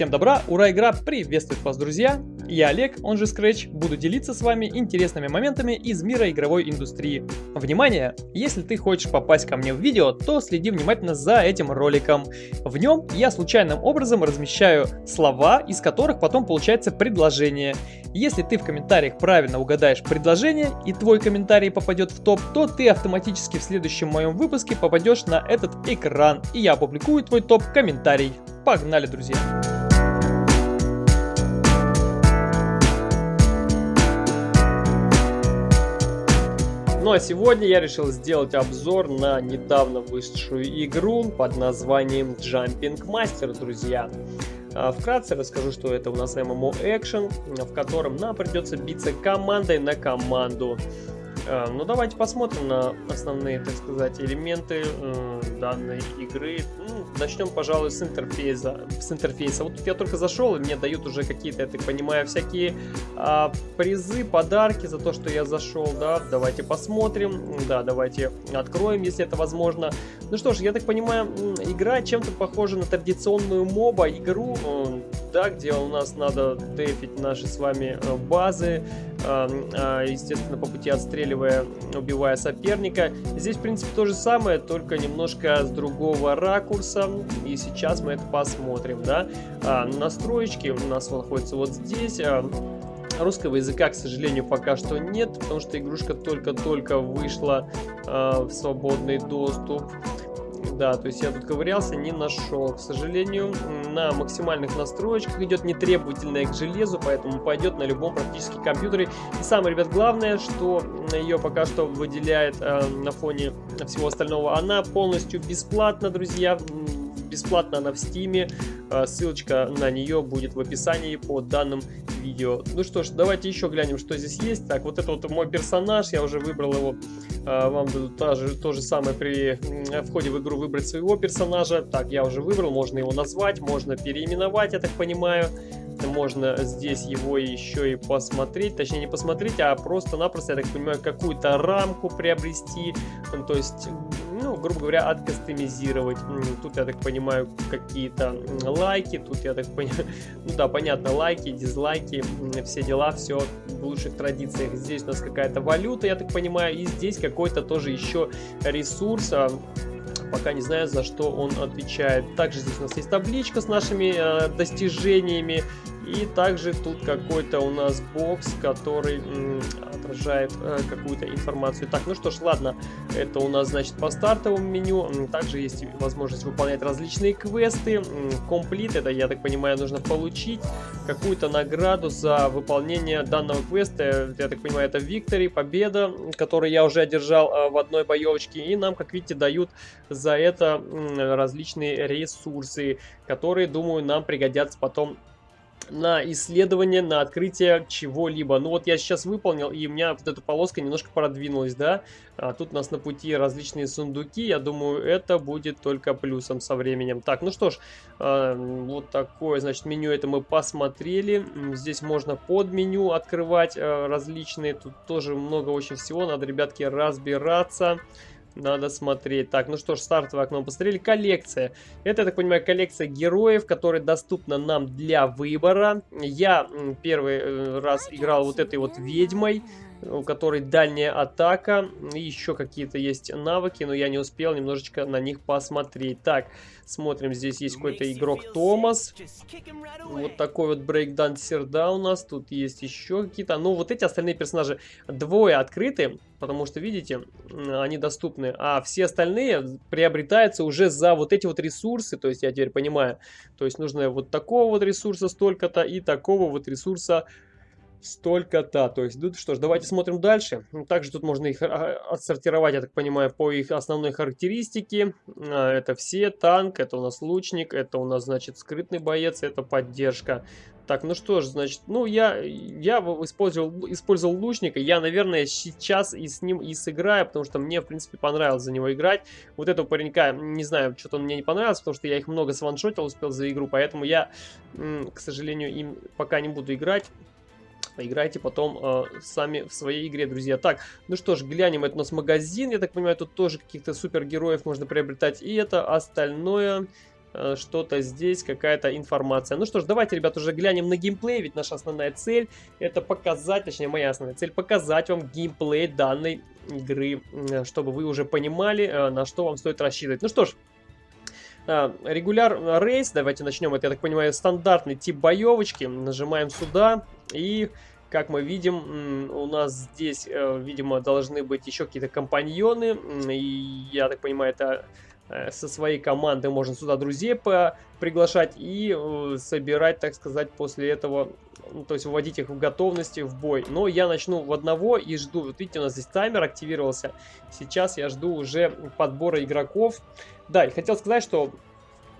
Всем добра, ура, игра приветствует вас, друзья! Я Олег, он же Scratch, буду делиться с вами интересными моментами из мира игровой индустрии. Внимание! Если ты хочешь попасть ко мне в видео, то следи внимательно за этим роликом. В нем я случайным образом размещаю слова, из которых потом получается предложение. Если ты в комментариях правильно угадаешь предложение и твой комментарий попадет в топ, то ты автоматически в следующем моем выпуске попадешь на этот экран, и я опубликую твой топ-комментарий. Погнали, друзья! Ну а сегодня я решил сделать обзор на недавно вышедшую игру под названием Jumping Master, друзья. А, вкратце расскажу, что это у нас MMO Action, в котором нам придется биться командой на команду. А, ну давайте посмотрим на основные, так сказать, элементы э, данной игры. Ну, начнем, пожалуй, с интерфейса. С интерфейса. Вот тут я только зашел, и мне дают уже какие-то, я так понимаю, всякие а, призы, подарки за то, что я зашел, да. Давайте посмотрим. Да, давайте откроем, если это возможно. Ну что ж, я так понимаю, игра чем-то похожа на традиционную моба игру, э, да, где у нас надо дефить наши с вами э, базы, естественно, по пути отстреливая, убивая соперника. Здесь, в принципе, то же самое, только немножко с другого ракурса. И сейчас мы это посмотрим, да. А, настроечки у нас находятся вот здесь. А, русского языка, к сожалению, пока что нет, потому что игрушка только-только вышла э, в свободный доступ. Да, то есть я тут ковырялся, не нашел. К сожалению, на максимальных настроечках идет нетребовательная к железу, поэтому пойдет на любом практически компьютере. И самое, ребят, главное, что ее пока что выделяет э, на фоне всего остального, она полностью бесплатна, друзья. Бесплатно она в стиме. Э, ссылочка на нее будет в описании по данным видео. Ну что ж, давайте еще глянем, что здесь есть. Так, вот это вот мой персонаж, я уже выбрал его. А, вам дадут то же, то же самое при входе в игру выбрать своего персонажа. Так, я уже выбрал, можно его назвать, можно переименовать, я так понимаю. Можно здесь его еще и посмотреть, точнее не посмотреть, а просто-напросто, я так понимаю, какую-то рамку приобрести. То есть ну, грубо говоря, откастомизировать. Тут, я так понимаю, какие-то лайки, тут, я так понимаю, ну да, понятно, лайки, дизлайки, все дела, все в лучших традициях. Здесь у нас какая-то валюта, я так понимаю, и здесь какой-то тоже еще ресурс, а, пока не знаю, за что он отвечает. Также здесь у нас есть табличка с нашими э, достижениями, и также тут какой-то у нас бокс, который отображает э, какую-то информацию. Так, ну что ж, ладно, это у нас, значит, по стартовому меню. Также есть возможность выполнять различные квесты. Комплит, это, я так понимаю, нужно получить какую-то награду за выполнение данного квеста. Я так понимаю, это Виктори, победа, которую я уже одержал э, в одной боевочке. И нам, как видите, дают за это различные ресурсы, которые, думаю, нам пригодятся потом на исследование, на открытие чего-либо. Ну вот я сейчас выполнил, и у меня вот эта полоска немножко продвинулась, да. А тут у нас на пути различные сундуки, я думаю, это будет только плюсом со временем. Так, ну что ж, э, вот такое, значит, меню это мы посмотрели. Здесь можно под меню открывать э, различные, тут тоже много очень всего, надо, ребятки, разбираться. Надо смотреть. Так, ну что ж, стартовое окно посмотрели. Коллекция. Это, я так понимаю, коллекция героев, которая доступна нам для выбора. Я первый э, раз играл вот этой вот ведьмой у которой дальняя атака. И еще какие-то есть навыки, но я не успел немножечко на них посмотреть. Так, смотрим, здесь есть какой-то игрок Томас. Вот такой вот брейкдансер, да, у нас. Тут есть еще какие-то. Ну, вот эти остальные персонажи двое открыты, потому что, видите, они доступны. А все остальные приобретаются уже за вот эти вот ресурсы. То есть, я теперь понимаю, то есть нужно вот такого вот ресурса столько-то и такого вот ресурса столько-то. То есть, ну что ж, давайте смотрим дальше. Также тут можно их а, отсортировать, я так понимаю, по их основной характеристике. А, это все, танк, это у нас лучник, это у нас, значит, скрытный боец, это поддержка. Так, ну что ж, значит, ну я, я использовал, использовал лучника, я, наверное, сейчас и с ним и сыграю, потому что мне, в принципе, понравилось за него играть. Вот этого паренька, не знаю, что-то он мне не понравился, потому что я их много сваншотил, успел за игру, поэтому я, к сожалению, им пока не буду играть. Поиграйте потом э, сами в своей игре, друзья. Так, ну что ж, глянем. Это у нас магазин. Я так понимаю, тут тоже каких-то супергероев можно приобретать. И это остальное э, что-то здесь, какая-то информация. Ну что ж, давайте, ребят, уже глянем на геймплей, ведь наша основная цель это показать, точнее моя основная цель, показать вам геймплей данной игры, чтобы вы уже понимали, э, на что вам стоит рассчитывать. Ну что ж, э, регуляр рейс, давайте начнем, это, я так понимаю, стандартный тип боевочки. Нажимаем сюда и как мы видим, у нас здесь, э, видимо, должны быть еще какие-то компаньоны. И я так понимаю, это э, со своей команды можно сюда друзей приглашать и э, собирать, так сказать, после этого, ну, то есть вводить их в готовности в бой. Но я начну в одного и жду. Вот видите, у нас здесь таймер активировался. Сейчас я жду уже подбора игроков. Да, и хотел сказать, что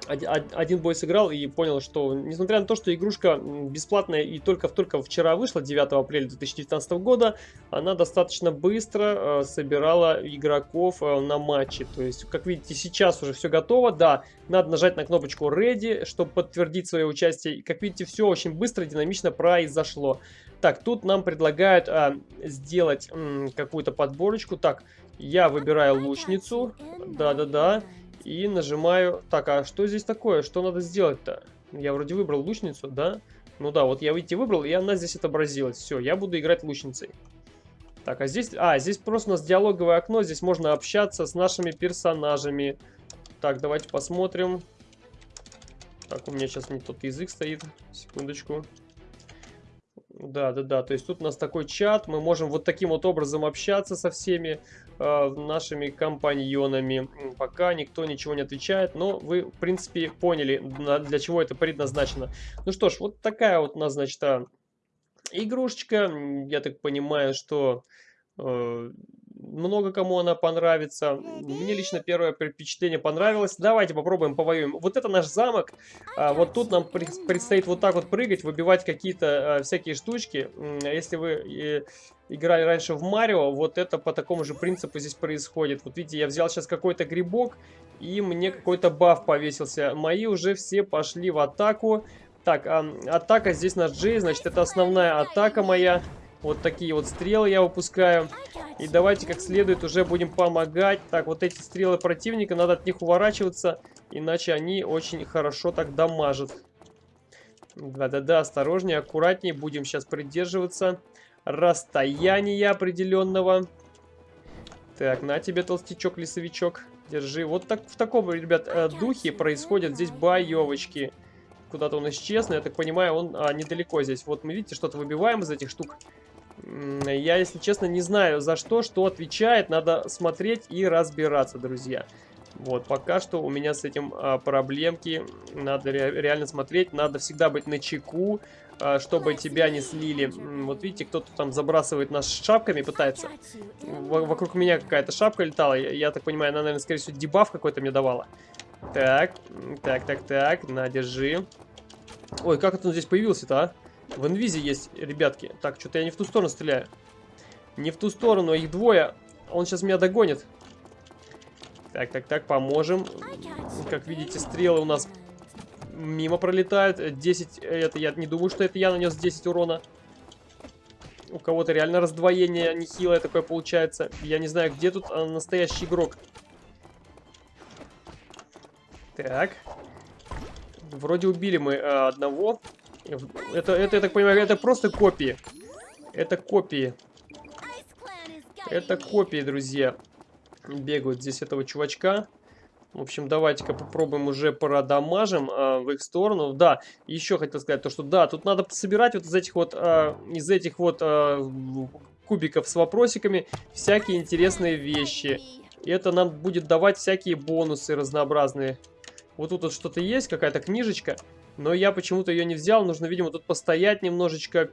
один бой сыграл и понял, что несмотря на то, что игрушка бесплатная и только-только вчера вышла, 9 апреля 2019 года, она достаточно быстро э, собирала игроков э, на матче. То есть, как видите, сейчас уже все готово. Да, надо нажать на кнопочку Ready, чтобы подтвердить свое участие. Как видите, все очень быстро, динамично произошло. Так, тут нам предлагают а, сделать какую-то подборочку. Так, я выбираю лучницу. Да-да-да. И нажимаю... Так, а что здесь такое? Что надо сделать-то? Я вроде выбрал лучницу, да? Ну да, вот я, видите, выбрал, и она здесь отобразилась. Все, я буду играть лучницей. Так, а здесь... А, здесь просто у нас диалоговое окно. Здесь можно общаться с нашими персонажами. Так, давайте посмотрим. Так, у меня сейчас не тот язык стоит. Секундочку. Да, да, да. То есть тут у нас такой чат. Мы можем вот таким вот образом общаться со всеми э, нашими компаньонами. Пока никто ничего не отвечает. Но вы, в принципе, поняли, для чего это предназначено. Ну что ж, вот такая вот у нас, значит, а, игрушечка. Я так понимаю, что... Э, много кому она понравится. Мне лично первое впечатление понравилось. Давайте попробуем, повоюем. Вот это наш замок. А, вот тут нам предстоит вот так вот прыгать, выбивать какие-то а, всякие штучки. Если вы играли раньше в Марио, вот это по такому же принципу здесь происходит. Вот видите, я взял сейчас какой-то грибок, и мне какой-то баф повесился. Мои уже все пошли в атаку. Так, а, атака здесь наш Джей, значит, это основная атака моя. Вот такие вот стрелы я выпускаю. И давайте как следует уже будем помогать. Так, вот эти стрелы противника, надо от них уворачиваться, иначе они очень хорошо так дамажат. Да-да-да, осторожнее, аккуратнее. Будем сейчас придерживаться расстояния определенного. Так, на тебе, толстячок-лесовичок. Держи. Вот так в таком, ребят, э, духе происходят здесь боевочки. Куда-то он исчез, но я так понимаю, он а, недалеко здесь. Вот мы, видите, что-то выбиваем из этих штук. Я, если честно, не знаю за что, что отвечает. Надо смотреть и разбираться, друзья. Вот, пока что у меня с этим а, проблемки. Надо ре реально смотреть. Надо всегда быть на чеку, а, чтобы тебя не слили. Вот видите, кто-то там забрасывает нас шапками, пытается. В вокруг меня какая-то шапка летала. Я, я так понимаю, она, наверное, скорее всего, дебаф какой-то мне давала. Так, так, так, так. На, держи. Ой, как это он здесь появился-то, а? В инвизе есть, ребятки. Так, что-то я не в ту сторону стреляю. Не в ту сторону, их двое. Он сейчас меня догонит. Так, так, так, поможем. Как видите, стрелы у нас мимо пролетают. 10, это я не думаю, что это я нанес 10 урона. У кого-то реально раздвоение нехилое такое получается. Я не знаю, где тут а, настоящий игрок. Так. Вроде убили мы а, одного. Это, это, я так понимаю, это просто копии. Это копии. Это копии, друзья. Бегают здесь этого чувачка. В общем, давайте-ка попробуем уже продамажим а, в их сторону. Да, еще хотел сказать то, что да, тут надо собирать вот из этих вот, а, из этих вот а, кубиков с вопросиками всякие интересные вещи. И это нам будет давать всякие бонусы разнообразные. Вот тут вот что-то есть, какая-то книжечка. Но я почему-то ее не взял. Нужно, видимо, тут постоять немножечко.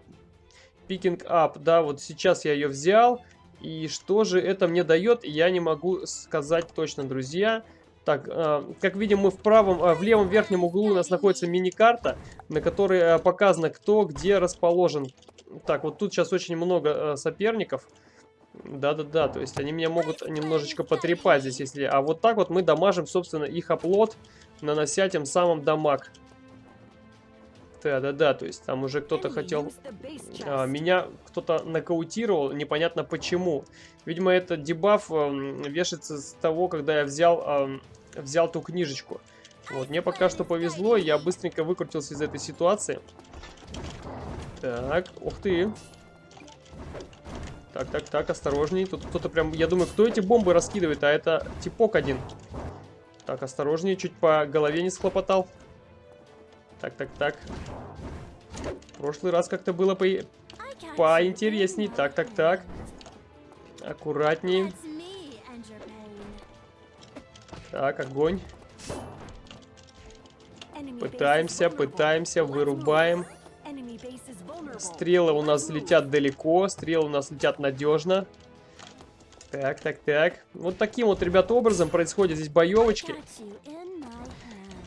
Пикинг ап. Да, вот сейчас я ее взял. И что же это мне дает, я не могу сказать точно, друзья. Так, э, как видим, мы в правом, э, в левом верхнем углу у нас находится мини-карта, на которой э, показано, кто где расположен. Так, вот тут сейчас очень много соперников. Да-да-да, то есть они меня могут немножечко потрепать здесь, если... А вот так вот мы дамажим, собственно, их оплот, нанося тем самым дамаг. Да-да-да, то есть там уже кто-то хотел... А, меня кто-то нокаутировал, непонятно почему. Видимо, этот дебаф э, вешается с того, когда я взял, э, взял ту книжечку. Вот, мне пока что повезло, я быстренько выкрутился из этой ситуации. Так, ух ты. Так, так, так, осторожней. Тут кто-то прям... Я думаю, кто эти бомбы раскидывает? А это типок один. Так, осторожнее, чуть по голове не схлопотал. Так, так, так. В прошлый раз как-то было по... поинтересней. Так, так, так. Аккуратней. Так, огонь. Пытаемся, пытаемся, вырубаем. Стрелы у нас летят далеко, стрелы у нас летят надежно. Так, так, так. Вот таким вот, ребята, образом происходят здесь боевочки.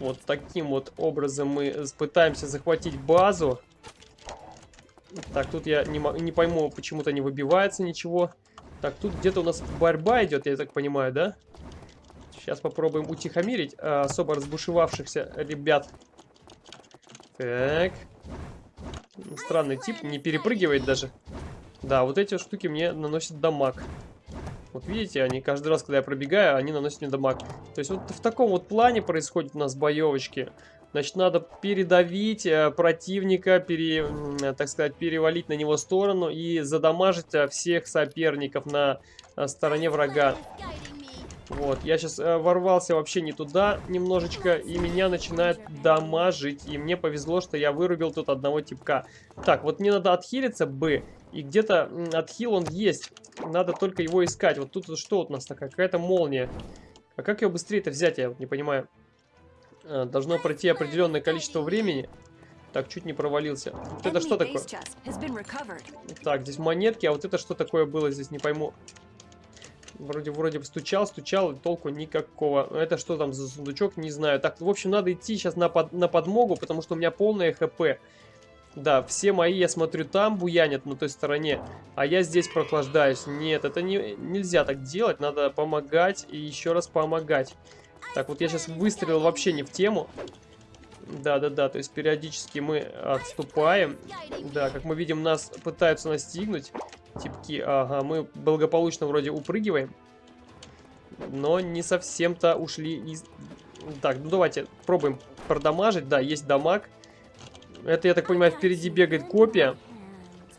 Вот таким вот образом мы пытаемся захватить базу. Так, тут я не, не пойму, почему-то не выбивается ничего. Так, тут где-то у нас борьба идет, я так понимаю, да? Сейчас попробуем утихомирить а, особо разбушевавшихся ребят. Так. Странный тип, не перепрыгивает даже. Да, вот эти штуки мне наносят дамаг. Вот видите, они каждый раз, когда я пробегаю, они наносят мне дамаг. То есть вот в таком вот плане происходит у нас боевочки. Значит, надо передавить э, противника, пере, э, так сказать, перевалить на него сторону и задамажить э, всех соперников на стороне врага. Вот, я сейчас ворвался вообще не туда немножечко, и меня начинает дамажить. И мне повезло, что я вырубил тут одного типка. Так, вот мне надо отхилиться, Б. И где-то отхил он есть. Надо только его искать. Вот тут что у нас такая? Какая-то молния. А как ее быстрее-то взять, я вот не понимаю. А, должно пройти определенное количество времени. Так, чуть не провалился. Вот это что такое? Так, здесь монетки, а вот это что такое было здесь, не пойму. Вроде, вроде стучал, стучал, толку никакого. Это что там за сундучок, не знаю. Так, в общем, надо идти сейчас на, под, на подмогу, потому что у меня полное хп. Да, все мои, я смотрю, там буянят на той стороне, а я здесь прохлаждаюсь. Нет, это не, нельзя так делать, надо помогать и еще раз помогать. Так, вот я сейчас выстрелил вообще не в тему. Да-да-да, то есть периодически мы отступаем. Да, как мы видим, нас пытаются настигнуть. Типки, ага, мы благополучно вроде упрыгиваем. Но не совсем-то ушли из... Так, ну давайте пробуем продамажить. Да, есть дамаг. Это, я так понимаю, впереди бегает копия.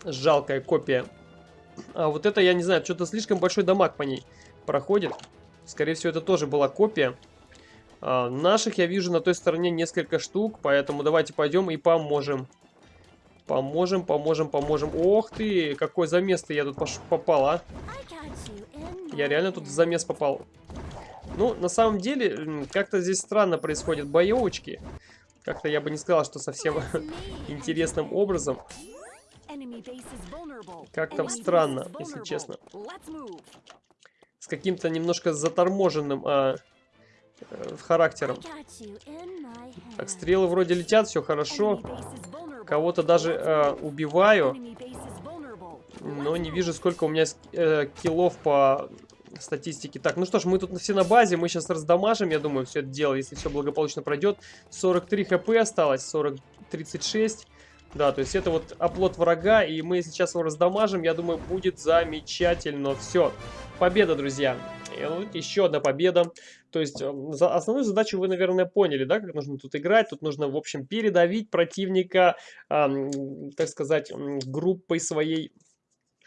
Жалкая копия. А вот это, я не знаю, что-то слишком большой дамаг по ней проходит. Скорее всего, это тоже была копия. А, наших я вижу на той стороне несколько штук, поэтому давайте пойдем и поможем. Поможем, поможем, поможем. Ох ты, какой замес я тут попал, а. Я реально тут в замес попал. Ну, на самом деле, как-то здесь странно происходят боевочки. Как-то я бы не сказал, что совсем интересным образом. Как-то странно, если честно. С каким-то немножко заторможенным а, э, характером. Так, стрелы вроде летят, все хорошо. Кого-то даже э, убиваю. Но не вижу, сколько у меня э, киллов по статистике. Так, ну что ж, мы тут все на базе. Мы сейчас раздамажим, я думаю, все это дело, если все благополучно пройдет. 43 хп осталось, 40, 36. Да, то есть это вот оплот врага, и мы сейчас его раздамажим, я думаю, будет замечательно. Все, победа, друзья. И вот еще одна победа. То есть эм, за основную задачу вы, наверное, поняли, да, как нужно тут играть. Тут нужно, в общем, передавить противника, э, так сказать, группой своей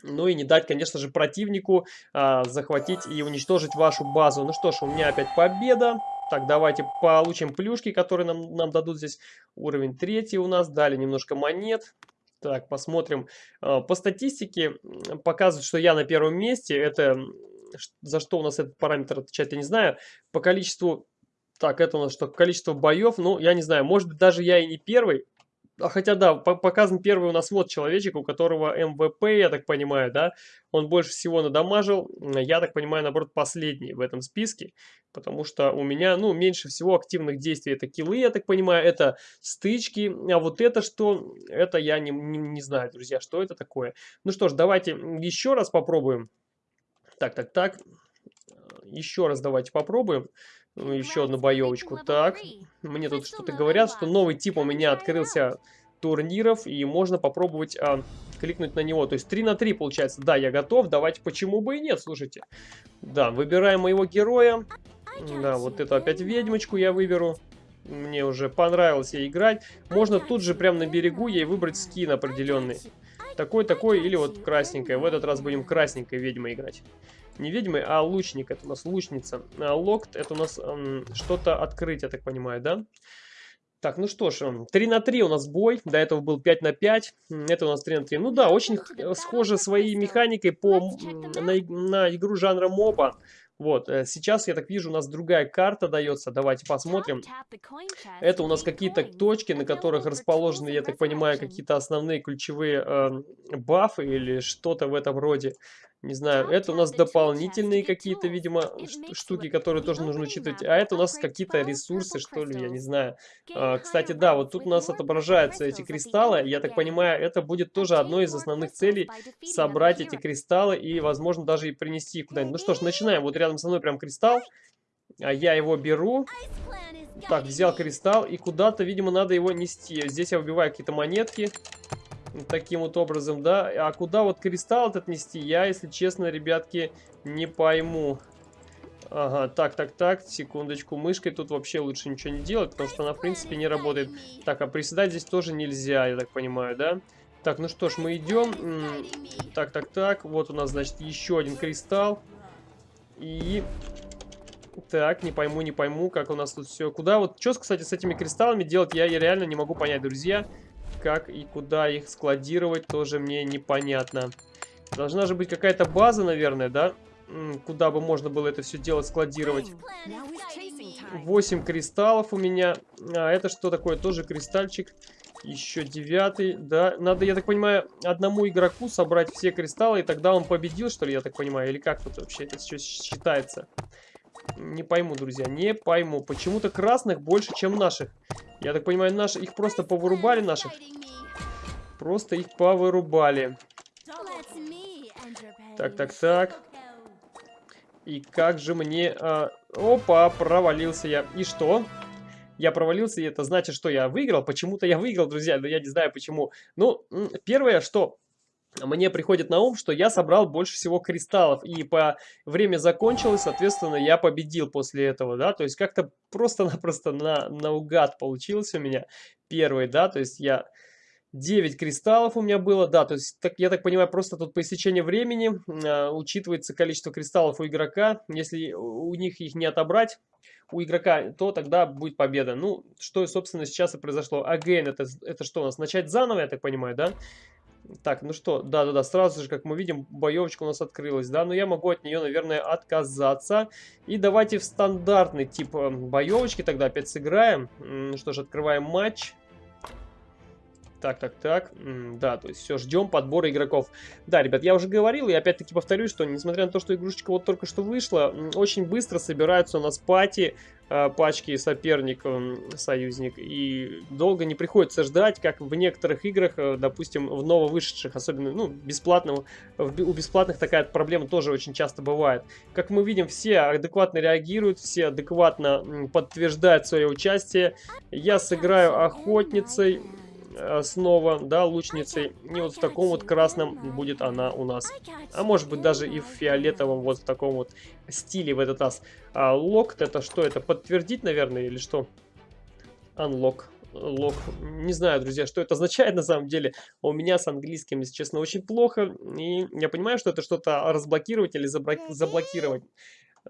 ну и не дать, конечно же, противнику а, захватить и уничтожить вашу базу. Ну что ж, у меня опять победа. Так, давайте получим плюшки, которые нам, нам дадут здесь. Уровень третий у нас. Дали немножко монет. Так, посмотрим. А, по статистике показывает, что я на первом месте. Это за что у нас этот параметр отвечает, я не знаю. По количеству... Так, это у нас что? Количество боев. Ну, я не знаю. Может быть, даже я и не первый. А хотя да, показан первый у нас вот человечек, у которого МВП, я так понимаю, да, он больше всего надамажил, я так понимаю, наоборот, последний в этом списке, потому что у меня, ну, меньше всего активных действий, это киллы, я так понимаю, это стычки, а вот это что, это я не, не, не знаю, друзья, что это такое. Ну что ж, давайте еще раз попробуем. Так, так, так, еще раз давайте попробуем. Ну, еще одну боевочку. Так, мне тут что-то говорят, что новый тип у меня открылся турниров, и можно попробовать а, кликнуть на него. То есть 3 на 3 получается. Да, я готов, давайте, почему бы и нет, слушайте. Да, выбираем моего героя. Да, вот эту опять ведьмочку я выберу. Мне уже понравилось ей играть. Можно тут же прямо на берегу ей выбрать скин определенный. Такой, такой или вот красненькая. В этот раз будем красненькой ведьмой играть. Не ведьмой, а лучник. Это у нас лучница. А локт это у нас эм, что-то открыть, я так понимаю, да? Так, ну что ж, 3 на 3 у нас бой, до этого был 5 на 5, это у нас 3 на 3. Ну да, очень схоже своей механикой по, на, на игру жанра моба. Вот, э, сейчас, я так вижу, у нас другая карта дается. Давайте посмотрим. Это у нас какие-то точки, на которых расположены, я так понимаю, какие-то основные ключевые э, бафы или что-то в этом роде. Не знаю, это у нас дополнительные какие-то, видимо, штуки, которые тоже нужно учитывать. А это у нас какие-то ресурсы, что ли, я не знаю. А, кстати, да, вот тут у нас отображаются эти кристаллы. Я так понимаю, это будет тоже одной из основных целей собрать эти кристаллы и, возможно, даже и принести их куда-нибудь. Ну что ж, начинаем. Вот рядом со мной прям кристалл. А я его беру. Так, взял кристалл и куда-то, видимо, надо его нести. Здесь я выбиваю какие-то монетки таким вот образом, да. А куда вот кристалл этот нести, я, если честно, ребятки, не пойму. Ага, так, так, так, секундочку, мышкой тут вообще лучше ничего не делать, потому что она, в принципе, не работает. Так, а приседать здесь тоже нельзя, я так понимаю, да? Так, ну что ж, мы идем. Так, так, так, вот у нас, значит, еще один кристалл. И... Так, не пойму, не пойму, как у нас тут все. Куда вот, что, кстати, с этими кристаллами делать, я, я реально не могу понять, друзья как и куда их складировать, тоже мне непонятно. Должна же быть какая-то база, наверное, да? Куда бы можно было это все дело складировать. 8 кристаллов у меня. А это что такое? Тоже кристальчик. Еще девятый. Да, надо, я так понимаю, одному игроку собрать все кристаллы, и тогда он победил, что ли, я так понимаю? Или как тут вообще это все считается? Не пойму, друзья, не пойму. Почему-то красных больше, чем наших. Я так понимаю, наши, их просто повырубали, наших. Просто их повырубали. Так, так, так. И как же мне... А... Опа, провалился я. И что? Я провалился, и это значит, что я выиграл. Почему-то я выиграл, друзья, но я не знаю почему. Ну, первое, что мне приходит на ум, что я собрал больше всего кристаллов, и по время закончилось, соответственно, я победил после этого, да, то есть как-то просто-напросто на, наугад получилось у меня первый, да, то есть я 9 кристаллов у меня было, да, то есть так, я так понимаю, просто тут по истечению времени э, учитывается количество кристаллов у игрока, если у них их не отобрать, у игрока, то тогда будет победа. Ну, что, собственно, сейчас и произошло. Again, это, это что у нас, начать заново, я так понимаю, да? Так, ну что, да-да-да, сразу же, как мы видим, боевочка у нас открылась, да, но я могу от нее, наверное, отказаться. И давайте в стандартный тип э, боевочки тогда опять сыграем. Ну что ж, открываем матч. Так, так, так. Да, то есть все, ждем подбора игроков. Да, ребят, я уже говорил, и опять-таки повторюсь, что несмотря на то, что игрушечка вот только что вышла, очень быстро собираются у нас пати, э, пачки соперник, союзник, и долго не приходится ждать, как в некоторых играх, э, допустим, в нововышедших, особенно, ну, бесплатного, у бесплатных такая проблема тоже очень часто бывает. Как мы видим, все адекватно реагируют, все адекватно подтверждают свое участие. Я сыграю охотницей, снова, да, лучницей. И вот в таком вот красном будет она у нас. А может быть даже и в фиолетовом, вот в таком вот стиле в этот раз. А локт это что? Это подтвердить, наверное, или что? Unlock. Лок. Не знаю, друзья, что это означает на самом деле. У меня с английским, если честно, очень плохо. И я понимаю, что это что-то разблокировать или заблокировать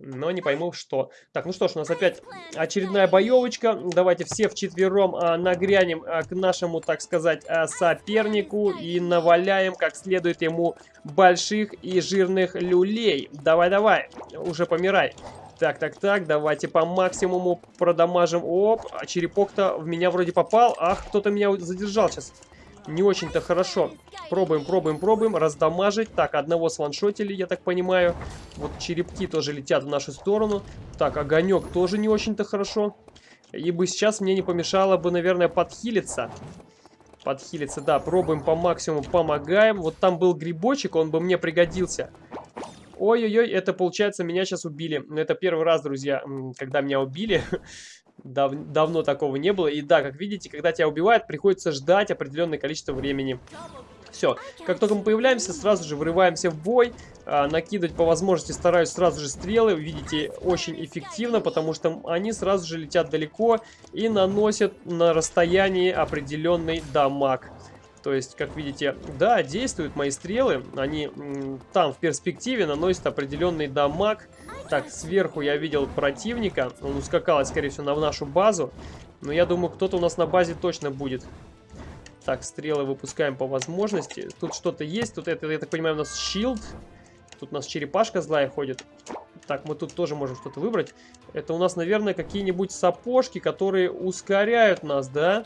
но не пойму, что. Так, ну что ж, у нас опять очередная боевочка. Давайте все вчетвером а, нагрянем а, к нашему, так сказать, а, сопернику и наваляем как следует ему больших и жирных люлей. Давай-давай, уже помирай. Так, так, так, давайте по максимуму продамажим. Оп, а черепок-то в меня вроде попал. Ах, кто-то меня задержал сейчас не очень-то хорошо. Пробуем, пробуем, пробуем. Раздамажить. Так, одного сваншотили, я так понимаю. Вот черепки тоже летят в нашу сторону. Так, огонек тоже не очень-то хорошо. И бы сейчас мне не помешало бы, наверное, подхилиться. Подхилиться, да. Пробуем по максимуму, помогаем. Вот там был грибочек, он бы мне пригодился. Ой-ой-ой, это получается меня сейчас убили. Это первый раз, друзья, когда меня убили. Дав давно такого не было. И да, как видите, когда тебя убивают, приходится ждать определенное количество времени. Все, как только мы появляемся, сразу же вырываемся в бой, а, накидывать по возможности стараюсь сразу же стрелы, видите, очень эффективно, потому что они сразу же летят далеко и наносят на расстоянии определенный дамаг. То есть, как видите, да, действуют мои стрелы, они там в перспективе наносят определенный дамаг. Так, сверху я видел противника, он ускакал, скорее всего, на нашу базу, но я думаю, кто-то у нас на базе точно будет. Так, стрелы выпускаем по возможности. Тут что-то есть. Тут, это, я так понимаю, у нас щилд. Тут у нас черепашка злая ходит. Так, мы тут тоже можем что-то выбрать. Это у нас, наверное, какие-нибудь сапожки, которые ускоряют нас, да?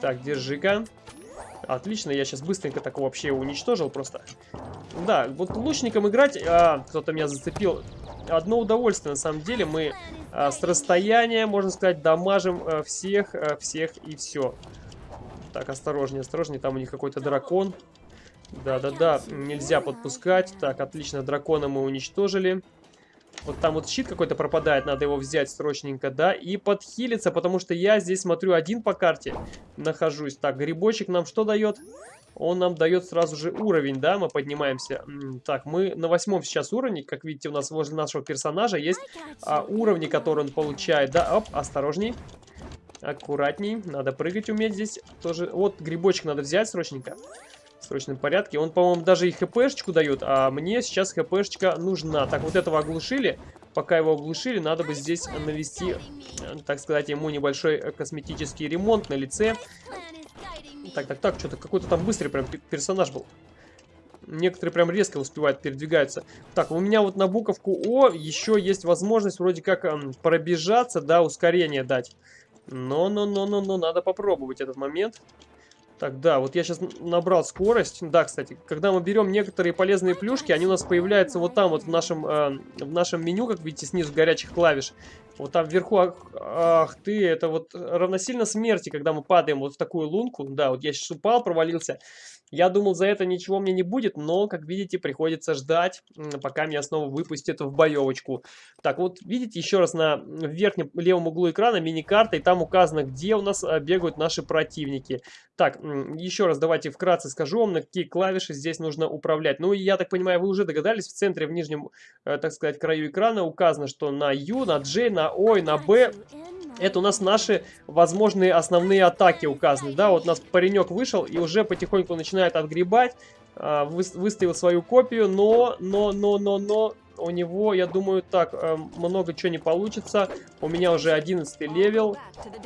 Так, держи-ка. Отлично, я сейчас быстренько так вообще уничтожил просто. Да, вот лучником играть, а, кто-то меня зацепил. Одно удовольствие, на самом деле. Мы а, с расстояния, можно сказать, дамажим а, всех, а, всех и все. Так, осторожнее, осторожнее, там у них какой-то дракон. Да-да-да, нельзя подпускать. Так, отлично, дракона мы уничтожили. Вот там вот щит какой-то пропадает, надо его взять срочненько, да, и подхилиться, потому что я здесь смотрю один по карте нахожусь. Так, грибочек нам что дает? Он нам дает сразу же уровень, да, мы поднимаемся. Так, мы на восьмом сейчас уровне, как видите, у нас возле нашего персонажа есть а, уровни, которые он получает, да, оп, осторожней. Аккуратней. Надо прыгать уметь здесь. Тоже. Вот грибочек надо взять срочненько. Срочном порядке. Он, по-моему, даже и хпшечку дает. А мне сейчас хпшечка нужна. Так, вот этого оглушили. Пока его оглушили, надо бы здесь навести, так сказать, ему небольшой косметический ремонт на лице. Так, так, так, что-то какой-то там быстрый прям персонаж был. Некоторые прям резко успевают передвигаться. Так, у меня вот на буковку О еще есть возможность вроде как эм, пробежаться, да, ускорение дать. Но-но-но-но-но, надо попробовать этот момент. Так, да, вот я сейчас набрал скорость. Да, кстати, когда мы берем некоторые полезные плюшки, они у нас появляются вот там вот в нашем, э, в нашем меню, как видите, снизу горячих клавиш. Вот там вверху, ах, ах ты, это вот равносильно смерти, когда мы падаем вот в такую лунку. Да, вот я сейчас упал, провалился. Я думал, за это ничего мне не будет, но, как видите, приходится ждать, пока меня снова выпустят в боевочку. Так, вот видите, еще раз на верхнем левом углу экрана мини-карта, и там указано, где у нас а, бегают наши противники. Так, еще раз давайте вкратце скажу вам, на какие клавиши здесь нужно управлять. Ну, я так понимаю, вы уже догадались, в центре, в нижнем, э, так сказать, краю экрана указано, что на U, на J, на O и на B это у нас наши возможные основные атаки указаны. Да, вот у нас паренек вышел и уже потихоньку начинает отгребать. А, выставил свою копию, но, но, но, но, но, у него, я думаю, так, э, много чего не получится. У меня уже 11 level,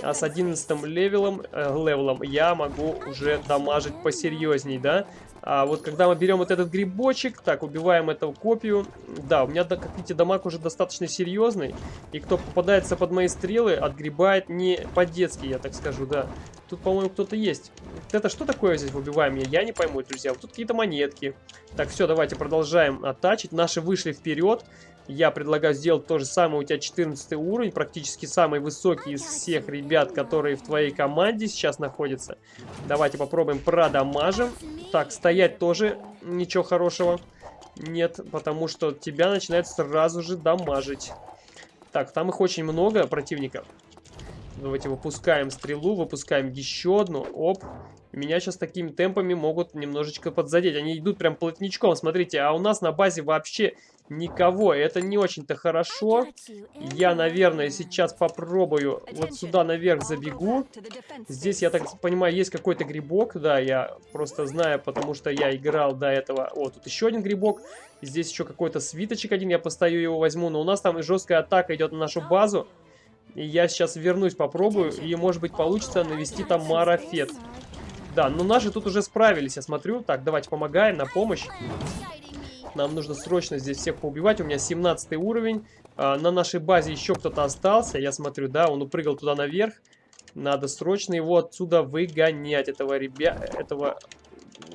а с 11 левелом, э, левелом я могу уже дамажить посерьезней, да? А вот когда мы берем вот этот грибочек, так, убиваем эту копию. Да, у меня, как видите, дамаг уже достаточно серьезный. И кто попадается под мои стрелы, отгребает не по-детски, я так скажу, да. Тут, по-моему, кто-то есть. Это что такое здесь выбиваем? Я, я не пойму, друзья. Вот тут какие-то монетки. Так, все, давайте продолжаем оттачить. Наши вышли вперед. Я предлагаю сделать то же самое. У тебя 14 уровень, практически самый высокий из всех ребят, которые в твоей команде сейчас находятся. Давайте попробуем продамажим. Так, стоять тоже ничего хорошего нет, потому что тебя начинает сразу же дамажить. Так, там их очень много противников. Давайте выпускаем стрелу, выпускаем еще одну. Оп. Меня сейчас такими темпами могут немножечко подзадеть. Они идут прям плотничком, смотрите. А у нас на базе вообще никого. Это не очень-то хорошо. Я, наверное, сейчас попробую вот сюда наверх забегу. Здесь, я так понимаю, есть какой-то грибок. Да, я просто знаю, потому что я играл до этого. О, тут еще один грибок. Здесь еще какой-то свиточек один. Я постою его возьму. Но у нас там жесткая атака идет на нашу базу. И я сейчас вернусь, попробую. И, может быть, получится навести там марафет. Да, но наши тут уже справились, я смотрю. Так, давайте помогаем, на помощь. Нам нужно срочно здесь всех поубивать. У меня 17 уровень. А, на нашей базе еще кто-то остался. Я смотрю, да, он упрыгал туда наверх. Надо срочно его отсюда выгонять, этого ребя... этого...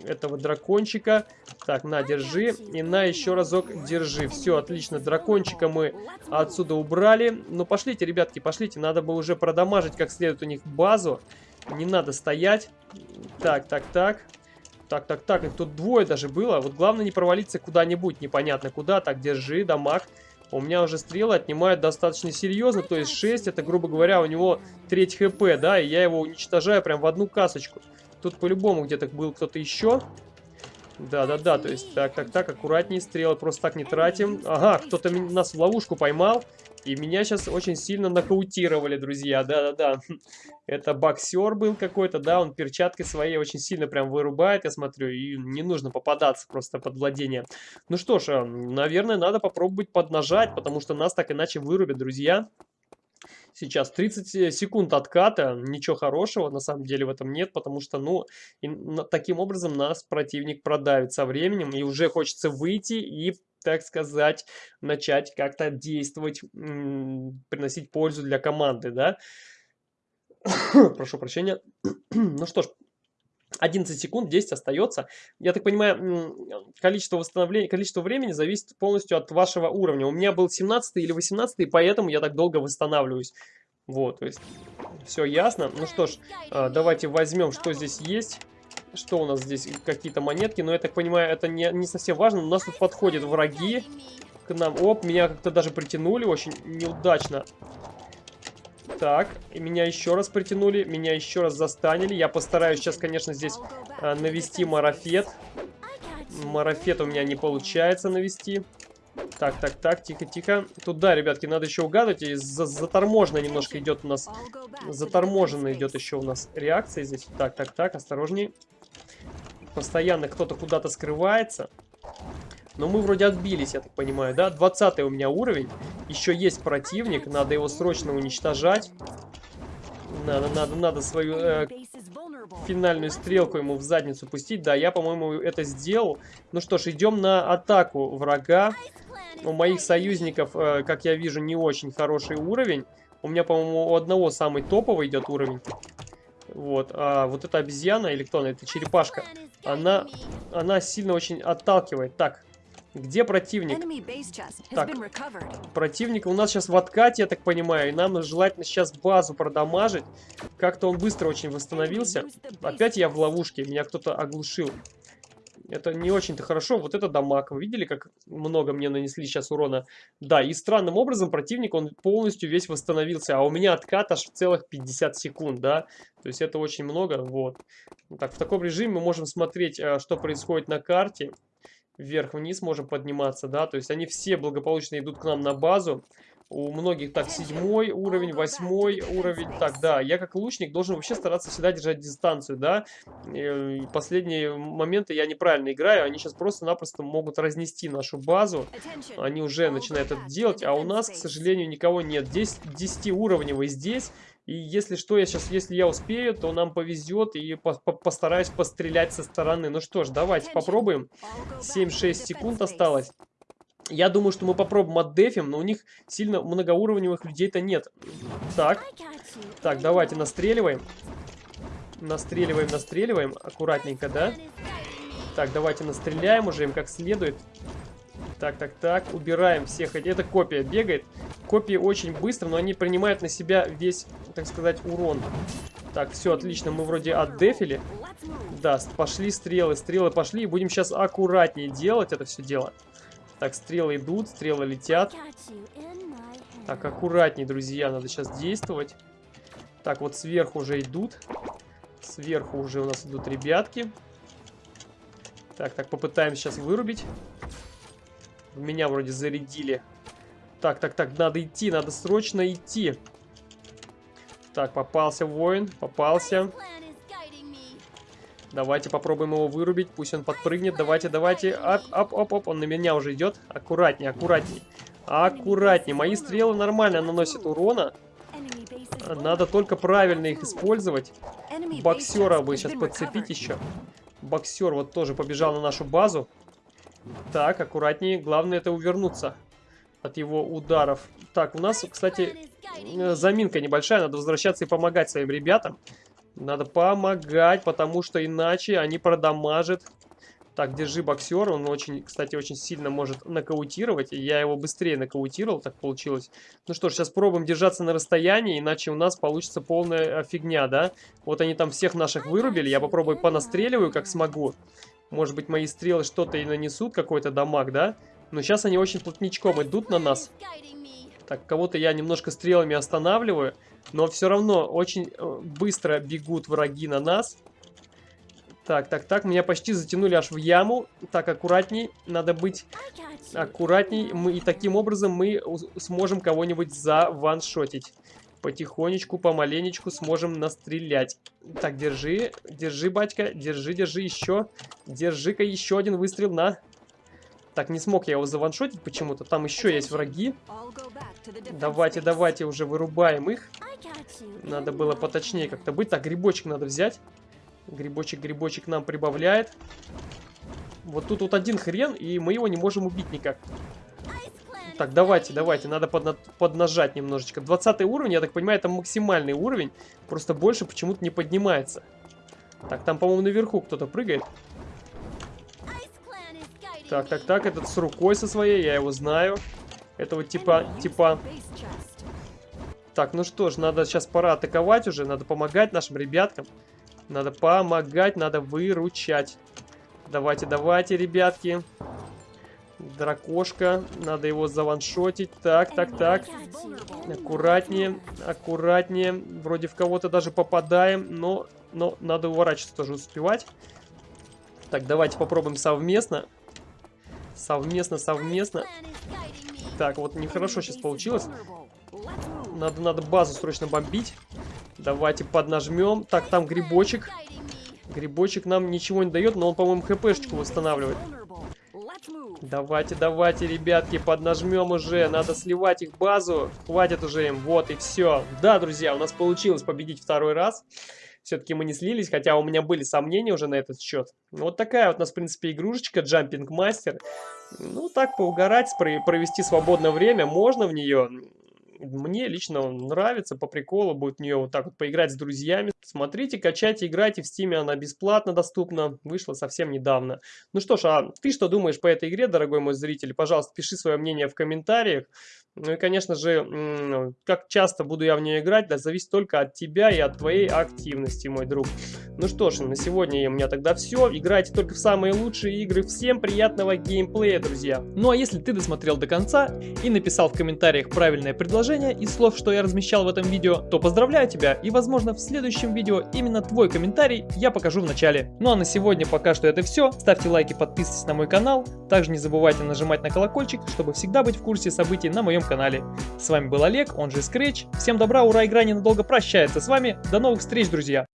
этого дракончика. Так, на, держи. И на еще разок держи. Все, отлично. Дракончика мы отсюда убрали. Ну, пошлите, ребятки, пошлите. Надо бы уже продамажить как следует у них базу. Не надо стоять. Так, так, так. Так, так, так, их тут двое даже было. Вот главное не провалиться куда-нибудь, непонятно куда. Так, держи, дамаг. У меня уже стрелы отнимают достаточно серьезно, то есть 6, это, грубо говоря, у него треть хп, да, и я его уничтожаю прям в одну касочку. Тут по-любому где-то был кто-то еще. Да-да-да, то есть так, так, так, аккуратнее, стрелы просто так не тратим. Ага, кто-то нас в ловушку поймал. И меня сейчас очень сильно нокаутировали, друзья, да-да-да. Это боксер был какой-то, да, он перчатки своей очень сильно прям вырубает, я смотрю, и не нужно попадаться просто под владение. Ну что ж, э, наверное, надо попробовать поднажать, потому что нас так иначе вырубят, друзья. Сейчас 30 секунд отката, ничего хорошего на самом деле в этом нет, потому что, ну, и, таким образом нас противник продавит со временем, и уже хочется выйти и так сказать, начать как-то действовать, приносить пользу для команды, да. Прошу прощения. ну что ж, 11 секунд, 10 остается. Я так понимаю, количество восстановления, количество времени зависит полностью от вашего уровня. У меня был 17 или 18, поэтому я так долго восстанавливаюсь. Вот, то есть, все ясно. Ну что ж, а, давайте возьмем, что здесь есть. Что у нас здесь? Какие-то монетки. Но я так понимаю, это не, не совсем важно. У нас тут подходят враги к нам. Оп, меня как-то даже притянули очень неудачно. Так, и меня еще раз притянули, меня еще раз застанили. Я постараюсь сейчас, конечно, здесь э, навести марафет. Марафет у меня не получается навести. Так, так, так, тихо, тихо. Туда, ребятки, надо еще угадывать. И за заторможенно немножко идет у нас... Заторможенно идет еще у нас реакция здесь. Так, так, так, осторожней. Постоянно кто-то куда-то скрывается. Но мы вроде отбились, я так понимаю, да? 20 у меня уровень. Еще есть противник, надо его срочно уничтожать. Надо, надо, надо свою э, финальную стрелку ему в задницу пустить. Да, я, по-моему, это сделал. Ну что ж, идем на атаку врага. У моих союзников, э, как я вижу, не очень хороший уровень. У меня, по-моему, у одного самый топовый идет уровень. Вот, а вот эта обезьяна, или кто она, это черепашка, она, она сильно очень отталкивает. Так, где противник? Так, противник у нас сейчас в откате, я так понимаю, и нам желательно сейчас базу продамажить. Как-то он быстро очень восстановился. Опять я в ловушке, меня кто-то оглушил. Это не очень-то хорошо. Вот это дамаг. Вы видели, как много мне нанесли сейчас урона? Да, и странным образом противник, он полностью весь восстановился. А у меня откат аж в целых 50 секунд, да? То есть это очень много, вот. Так, в таком режиме мы можем смотреть, э, что происходит на карте вверх-вниз можем подниматься, да, то есть они все благополучно идут к нам на базу. У многих так седьмой уровень, восьмой уровень. Так, да, я как лучник должен вообще стараться всегда держать дистанцию, да. И последние моменты я неправильно играю, они сейчас просто-напросто могут разнести нашу базу. Они уже начинают это делать, а у нас, к сожалению, никого нет. Здесь 10 уровневый здесь, и если что, я сейчас, если я успею, то нам повезет и по -по постараюсь пострелять со стороны. Ну что ж, давайте попробуем. 7-6 секунд осталось. Я думаю, что мы попробуем отдефим, но у них сильно многоуровневых людей-то нет. Так, так, давайте настреливаем. Настреливаем, настреливаем. Аккуратненько, да? Так, давайте настреляем уже им как следует. Так, так, так. Убираем всех. Это копия бегает. Копии очень быстро, но они принимают на себя весь, так сказать, урон. Так, все отлично. Мы вроде отдефили. Да, пошли стрелы. Стрелы пошли. И будем сейчас аккуратнее делать это все дело. Так, стрелы идут, стрелы летят. Так, аккуратнее, друзья. Надо сейчас действовать. Так, вот сверху уже идут. Сверху уже у нас идут ребятки. Так, так, попытаемся сейчас вырубить. Меня вроде зарядили. Так, так, так, надо идти, надо срочно идти. Так, попался воин, попался. Давайте попробуем его вырубить, пусть он подпрыгнет. Давайте, давайте. Оп, оп, оп, оп, он на меня уже идет. Аккуратнее, аккуратнее. Аккуратнее. Мои стрелы нормально наносят урона. Надо только правильно их использовать. Боксера бы сейчас подцепить еще. Боксер вот тоже побежал на нашу базу. Так, аккуратнее. Главное это увернуться от его ударов. Так, у нас, кстати, э, заминка небольшая. Надо возвращаться и помогать своим ребятам. Надо помогать, потому что иначе они продамажат. Так, держи боксер. Он очень, кстати, очень сильно может нокаутировать. Я его быстрее нокаутировал, так получилось. Ну что ж, сейчас пробуем держаться на расстоянии, иначе у нас получится полная фигня, да? Вот они там всех наших вырубили. Я попробую понастреливаю, как смогу. Может быть, мои стрелы что-то и нанесут, какой-то дамаг, да? Но сейчас они очень плотничком идут на нас. Так, кого-то я немножко стрелами останавливаю. Но все равно очень э, быстро бегут враги на нас. Так, так, так, меня почти затянули аж в яму. Так, аккуратней, надо быть аккуратней. Мы, и таким образом мы сможем кого-нибудь заваншотить. Потихонечку, помаленечку сможем настрелять. Так, держи, держи, батька, держи, держи еще. Держи-ка еще один выстрел на... Так, не смог я его заваншотить почему-то. Там еще есть враги. Давайте, давайте уже вырубаем их. Надо было поточнее как-то быть. Так, грибочек надо взять. Грибочек, грибочек нам прибавляет. Вот тут вот один хрен, и мы его не можем убить никак. Так, давайте, давайте, надо подна поднажать немножечко. 20 уровень, я так понимаю, это максимальный уровень. Просто больше почему-то не поднимается. Так, там, по-моему, наверху кто-то прыгает. Так, так, так, этот с рукой со своей, я его знаю. Этого типа, типа... Так, ну что ж, надо сейчас пора атаковать уже, надо помогать нашим ребяткам. Надо помогать, надо выручать. Давайте, давайте, ребятки. Дракошка. Надо его заваншотить. Так, так, так. Аккуратнее, аккуратнее. Вроде в кого-то даже попадаем, но, но надо уворачиваться тоже успевать. Так, давайте попробуем совместно. Совместно, совместно. Так, вот нехорошо сейчас получилось. Надо, надо базу срочно бомбить. Давайте поднажмем. Так, там грибочек. Грибочек нам ничего не дает, но он, по-моему, хпшечку восстанавливает. Давайте, давайте, ребятки, поднажмем уже. Надо сливать их базу. Хватит уже им. Вот и все. Да, друзья, у нас получилось победить второй раз. Все-таки мы не слились, хотя у меня были сомнения уже на этот счет. Вот такая вот у нас, в принципе, игрушечка Jumping Master. Ну, так поугарать, провести свободное время можно в нее. Мне лично нравится, по приколу будет в нее вот так вот поиграть с друзьями. Смотрите, качайте, играйте, в стиме она бесплатно доступна, вышла совсем недавно. Ну что ж, а ты что думаешь по этой игре, дорогой мой зритель? Пожалуйста, пиши свое мнение в комментариях. Ну и, конечно же, как часто буду я в нее играть, да, зависит только от тебя и от твоей активности, мой друг. Ну что ж, на сегодня у меня тогда все. Играйте только в самые лучшие игры. Всем приятного геймплея, друзья. Ну а если ты досмотрел до конца и написал в комментариях правильное предложение из слов, что я размещал в этом видео, то поздравляю тебя и, возможно, в следующем видео именно твой комментарий я покажу в начале. Ну а на сегодня пока что это все. Ставьте лайки, подписывайтесь на мой канал. Также не забывайте нажимать на колокольчик, чтобы всегда быть в курсе событий на моем канале. С вами был Олег, он же Scratch. Всем добра, ура, игра ненадолго прощается с вами. До новых встреч, друзья!